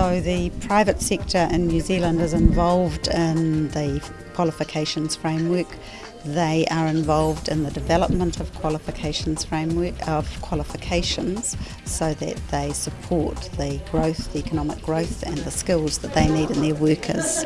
So the private sector in New Zealand is involved in the qualifications framework. They are involved in the development of qualifications framework of qualifications so that they support the growth, the economic growth and the skills that they need in their workers.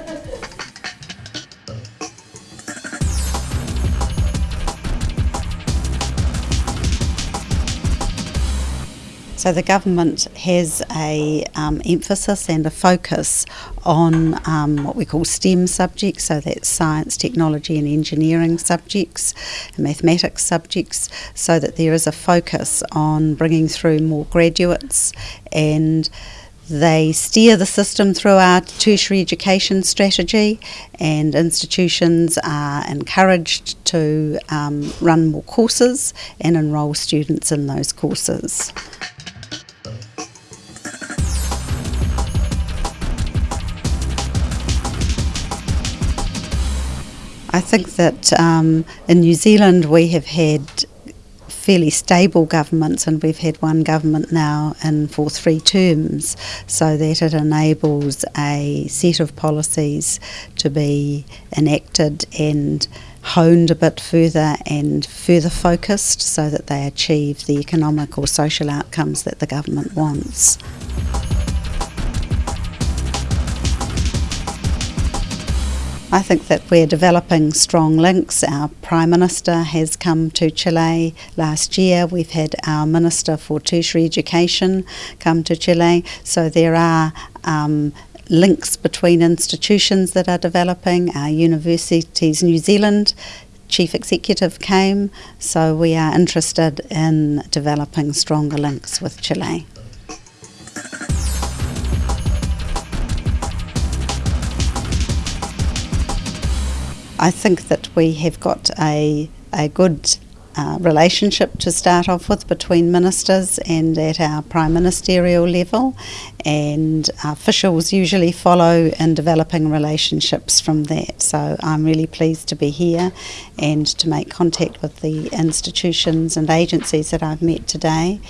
So the government has a um, emphasis and a focus on um, what we call STEM subjects, so that's science, technology, and engineering subjects, and mathematics subjects, so that there is a focus on bringing through more graduates and they steer the system through our tertiary education strategy, and institutions are encouraged to um, run more courses and enrol students in those courses. I think that um, in New Zealand we have had fairly stable governments, and we've had one government now in for three terms, so that it enables a set of policies to be enacted and honed a bit further and further focused so that they achieve the economic or social outcomes that the government wants. I think that we're developing strong links. Our Prime Minister has come to Chile last year. We've had our Minister for Tertiary Education come to Chile. So there are um, links between institutions that are developing. Our Universities New Zealand Chief Executive came, so we are interested in developing stronger links with Chile. I think that we have got a, a good uh, relationship to start off with between ministers and at our prime ministerial level, and officials usually follow in developing relationships from that. So I'm really pleased to be here and to make contact with the institutions and agencies that I've met today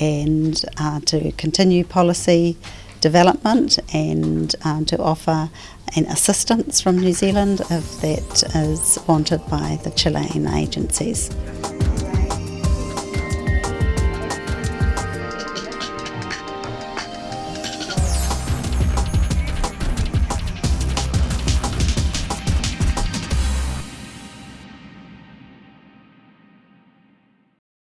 and uh, to continue policy development and um, to offer an assistance from New Zealand if that is wanted by the Chilean agencies.